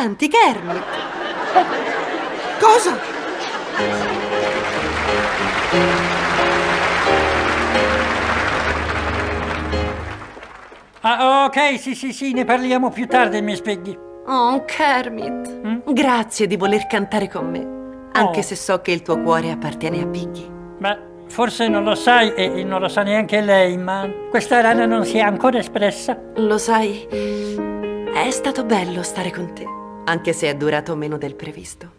canti, Kermit. Cosa? Ah, ok, sì, sì, sì, ne parliamo più tardi, mi spieghi. Oh, Kermit. Grazie di voler cantare con me. Anche Oh. se so che il tuo cuore appartiene a Piggy. Beh, forse non lo sai e non lo sa neanche lei, ma questa rana non si è ancora espressa. Lo sai, è stato bello stare con te, anche se è durato meno del previsto.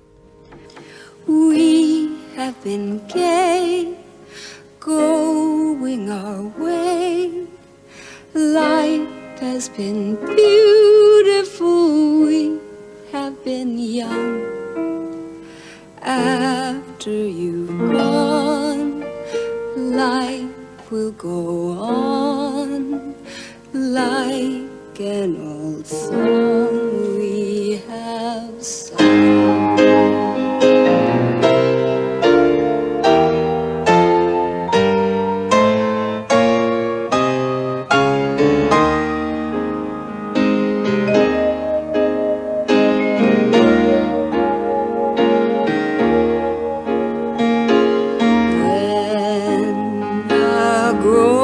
We have been gay, going our way. Life has been beautiful, we have been young. After you've gone, life will go on like an old song. grow